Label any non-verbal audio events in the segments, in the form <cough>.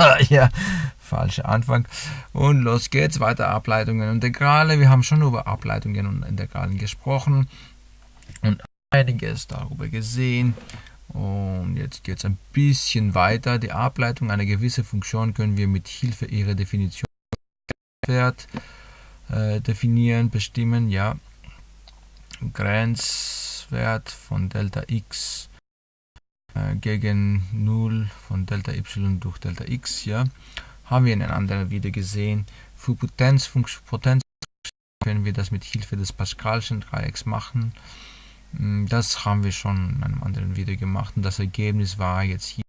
<laughs> ja, falscher Anfang. Und los geht's, weiter Ableitungen und Integrale. Wir haben schon über Ableitungen und Integralen gesprochen und einiges darüber gesehen. Und jetzt geht es ein bisschen weiter. Die Ableitung einer gewissen Funktion können wir mit Hilfe ihrer Definition Wert, äh, definieren, bestimmen. Ja, Grenzwert von Delta x gegen 0 von Delta y durch Delta x. Ja, haben wir in einem anderen Video gesehen. Für Potenzfunktion Potenz können wir das mit Hilfe des Pascalschen Dreiecks machen. Hm, das haben wir schon in einem anderen Video gemacht und das Ergebnis war jetzt hier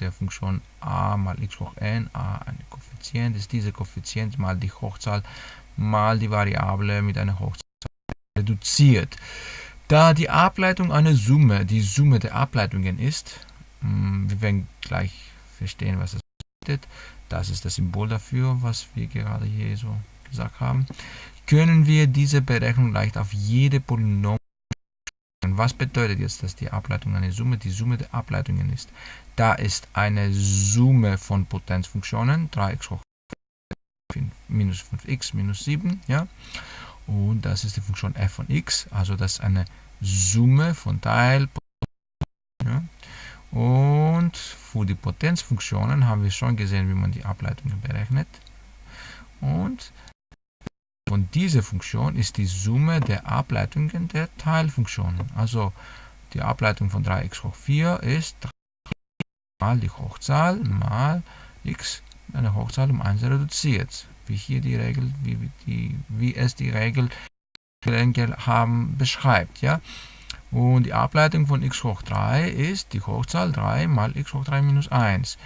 der Funktion a mal x hoch n, a ein Koeffizient, ist dieser Koeffizient mal die Hochzahl mal die Variable mit einer Hochzahl reduziert. Da die Ableitung eine Summe, die Summe der Ableitungen ist, hm, wir werden gleich verstehen, was das bedeutet, das ist das Symbol dafür, was wir gerade hier so gesagt haben, können wir diese Berechnung leicht auf jede Polynom was bedeutet jetzt, dass die Ableitung eine Summe, die Summe der Ableitungen ist? Da ist eine Summe von Potenzfunktionen, 3x hoch minus 5x minus 7, ja, und das ist die Funktion f von x, also das ist eine Summe von Teil, ja, und für die Potenzfunktionen haben wir schon gesehen, wie man die Ableitungen berechnet, und von dieser Funktion ist die Summe der Ableitungen der Teilfunktionen. Also die Ableitung von 3x hoch 4 ist 3 mal die Hochzahl mal x, eine Hochzahl um 1 reduziert. Wie hier die Regel, wie, die, wie es die Regel haben, beschreibt. Ja? Und die Ableitung von x hoch 3 ist die Hochzahl 3 mal x hoch 3 minus 1.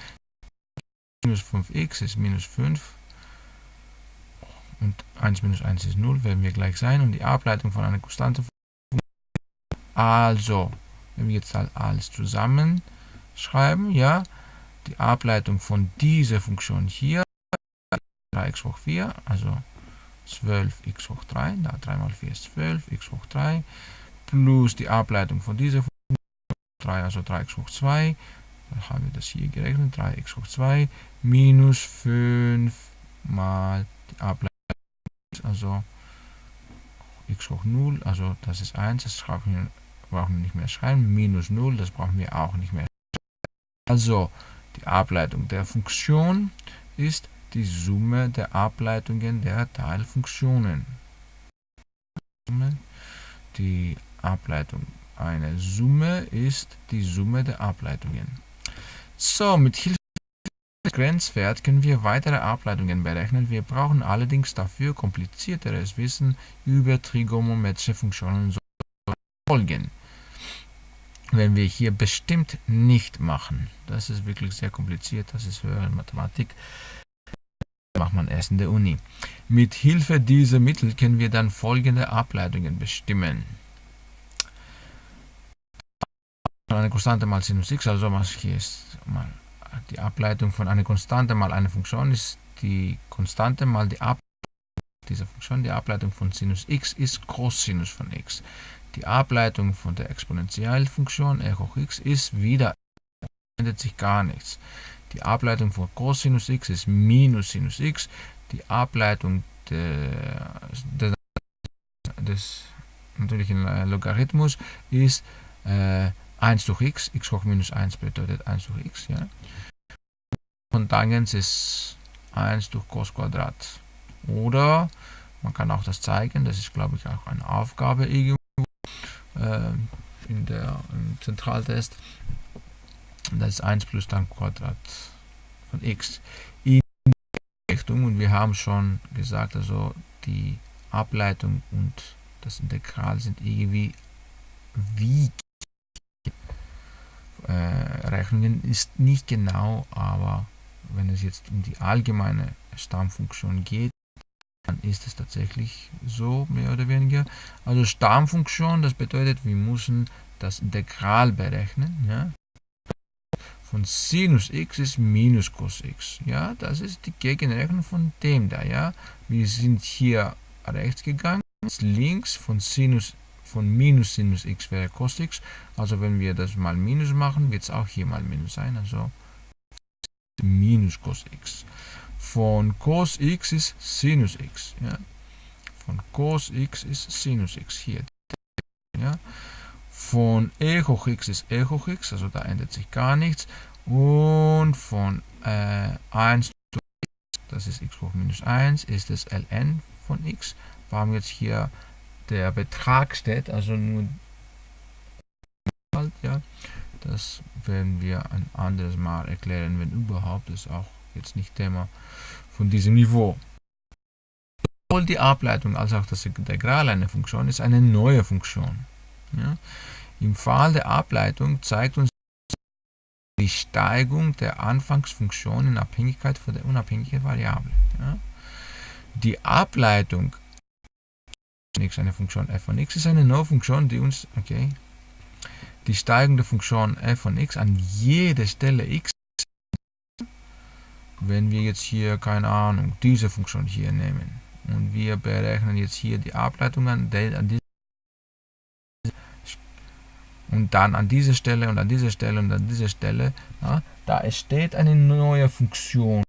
Minus 5x ist minus 5 und 1 minus 1 ist 0, werden wir gleich sein. Und die Ableitung von einer Konstante. Also, wenn wir jetzt halt alles zusammen schreiben, ja, die Ableitung von dieser Funktion hier, 3x hoch 4, also 12x hoch 3, da 3 mal 4 ist 12, x hoch 3, plus die Ableitung von dieser Funktion, 3, also 3x hoch 2, dann haben wir das hier gerechnet, 3x hoch 2, minus 5 mal die Ableitung also x hoch 0, also das ist 1, das brauchen wir, nicht mehr schreiben, minus 0, das brauchen wir auch nicht mehr Also die Ableitung der Funktion ist die Summe der Ableitungen der Teilfunktionen. Die Ableitung einer Summe ist die Summe der Ableitungen. So, mit Hilfe Grenzwert können wir weitere Ableitungen berechnen. Wir brauchen allerdings dafür komplizierteres Wissen über trigonometrische Funktionen Folgen. Wenn wir hier bestimmt nicht machen, das ist wirklich sehr kompliziert, das ist höhere Mathematik, macht man erst in der Uni. Mit Hilfe dieser Mittel können wir dann folgende Ableitungen bestimmen. Eine Konstante mal Sinus x, also hier ist mal die Ableitung von einer Konstante mal einer Funktion ist die Konstante mal die Ableitung dieser Funktion. Die Ableitung von Sinus x ist Cosinus von x. Die Ableitung von der Exponentialfunktion r hoch x ist wieder, ändert sich gar nichts. Die Ableitung von Cosinus x ist Minus Sinus x. Die Ableitung der, des natürlichen Logarithmus ist äh, 1 durch x, x hoch minus 1 bedeutet 1 durch x. Ja. Und Tangens ist 1 durch Cos Quadrat. Oder man kann auch das zeigen, das ist glaube ich auch eine Aufgabe irgendwo äh, in der im Zentraltest. Das ist 1 plus dann Quadrat von x in Richtung und wir haben schon gesagt, also die Ableitung und das Integral sind irgendwie wie äh, Rechnungen ist nicht genau, aber wenn es jetzt um die allgemeine Stammfunktion geht, dann ist es tatsächlich so, mehr oder weniger. Also Stammfunktion, das bedeutet, wir müssen das Integral berechnen. Ja? Von Sinus x ist minus Cos x. Ja? Das ist die Gegenrechnung von dem da. Ja? Wir sind hier rechts gegangen, links von Sinus von minus Sinus x wäre Cos x. Also wenn wir das mal minus machen, wird es auch hier mal minus sein. Also minus Cos x. Von Cos x ist Sinus x. Ja. Von Cos x ist Sinus x hier. Ja. Von e hoch x ist e hoch x, also da ändert sich gar nichts. Und von äh, 1 zu x, das ist x hoch minus 1, ist es ln von x. Warum jetzt hier der Betrag steht, also nur ja. Das werden wir ein anderes Mal erklären, wenn überhaupt. Das ist auch jetzt nicht Thema von diesem Niveau. Sowohl die Ableitung als auch das Integral einer Funktion ist eine neue Funktion. Ja. Im Fall der Ableitung zeigt uns die Steigung der Anfangsfunktion in Abhängigkeit von der unabhängigen Variable. Ja. Die Ableitung eine Funktion f von x ist eine neue Funktion, die uns, okay, die steigende Funktion f von x an jede Stelle x, wenn wir jetzt hier, keine Ahnung, diese Funktion hier nehmen und wir berechnen jetzt hier die Ableitung an, an diese und dann an dieser Stelle und an dieser Stelle und an dieser Stelle, ja, da entsteht eine neue Funktion,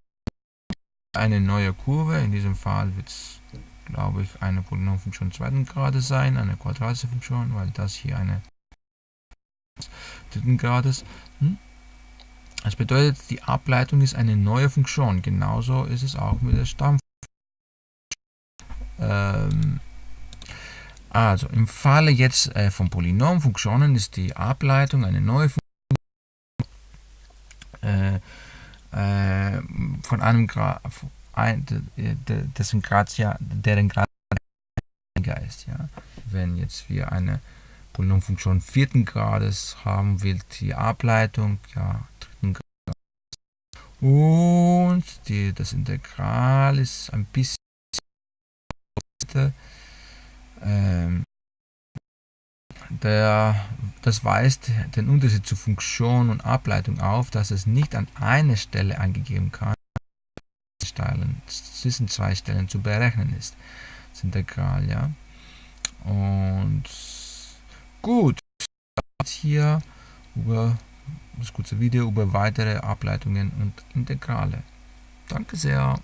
eine neue Kurve, in diesem Fall wird es, glaube ich, eine Polynomfunktion zweiten Grades sein, eine quadratische Funktion, weil das hier eine dritten Grades. Hm? Das bedeutet, die Ableitung ist eine neue Funktion. Genauso ist es auch mit der Stammfunktion. Ähm, also im Falle jetzt äh, von Polynomfunktionen ist die Ableitung eine neue Funktion äh, äh, von einem Grad, ein, Grad ja, deren Grad ist. Ja? Wenn jetzt wir eine Polynomfunktion vierten Grades haben will, die Ableitung, ja, dritten Grades. Und die, das Integral ist ein bisschen ähm, der, das weist den Unterschied zu Funktion und Ableitung auf, dass es nicht an einer Stelle eingegeben kann, zwischen zwei Stellen zu berechnen ist. Das Integral, ja. Und Gut, hier über das kurze Video über weitere Ableitungen und Integrale. Danke sehr.